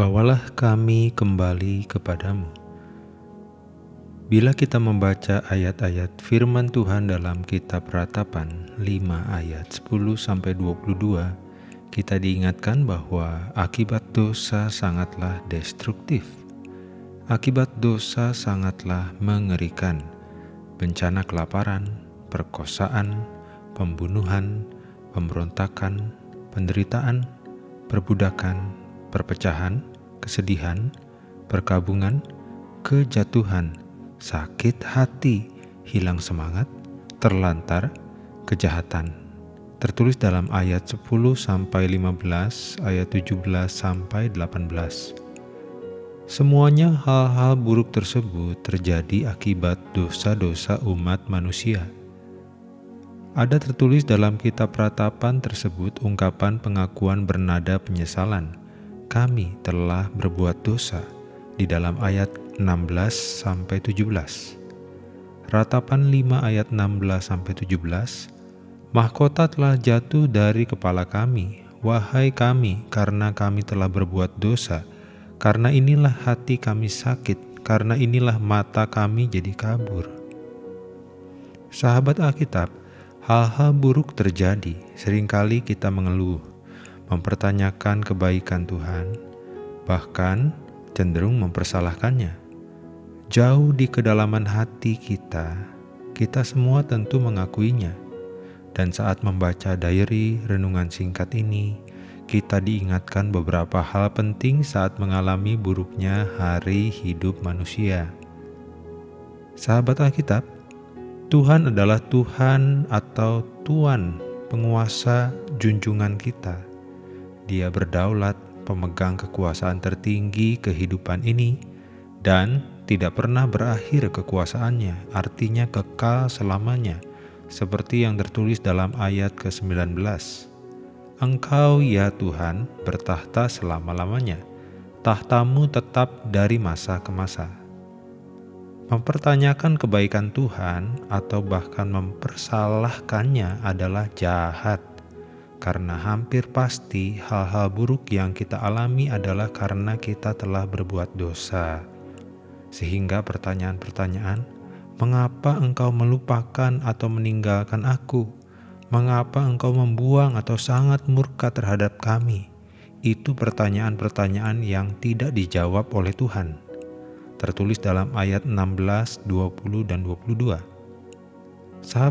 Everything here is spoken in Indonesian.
Bawalah kami kembali kepadamu. Bila kita membaca ayat-ayat firman Tuhan dalam kitab Ratapan 5 ayat 10 sampai 22, kita diingatkan bahwa akibat dosa sangatlah destruktif. Akibat dosa sangatlah mengerikan. Bencana kelaparan, perkosaan, pembunuhan, pemberontakan, penderitaan, perbudakan, perpecahan, kesedihan, perkabungan, kejatuhan, sakit hati, hilang semangat, terlantar, kejahatan. Tertulis dalam ayat 10 sampai 15, ayat 17 sampai 18. Semuanya hal-hal buruk tersebut terjadi akibat dosa-dosa umat manusia. Ada tertulis dalam kitab ratapan tersebut ungkapan pengakuan bernada penyesalan kami telah berbuat dosa di dalam ayat 16 sampai 17. Ratapan 5 ayat 16 sampai 17. Mahkota telah jatuh dari kepala kami, wahai kami, karena kami telah berbuat dosa. Karena inilah hati kami sakit, karena inilah mata kami jadi kabur. Sahabat Alkitab, hal-hal buruk terjadi. Seringkali kita mengeluh, mempertanyakan kebaikan Tuhan, bahkan cenderung mempersalahkannya. Jauh di kedalaman hati kita, kita semua tentu mengakuinya. Dan saat membaca diary renungan singkat ini, kita diingatkan beberapa hal penting saat mengalami buruknya hari hidup manusia. Sahabat Alkitab, Tuhan adalah Tuhan atau Tuan penguasa junjungan kita dia berdaulat, pemegang kekuasaan tertinggi kehidupan ini, dan tidak pernah berakhir kekuasaannya, artinya kekal selamanya, seperti yang tertulis dalam ayat ke-19. Engkau ya Tuhan bertahta selama-lamanya, tahtamu tetap dari masa ke masa. Mempertanyakan kebaikan Tuhan atau bahkan mempersalahkannya adalah jahat karena hampir pasti hal-hal buruk yang kita alami adalah karena kita telah berbuat dosa. Sehingga pertanyaan-pertanyaan, mengapa engkau melupakan atau meninggalkan aku? Mengapa engkau membuang atau sangat murka terhadap kami? Itu pertanyaan-pertanyaan yang tidak dijawab oleh Tuhan. Tertulis dalam ayat 16, 20, dan 22. Sahabat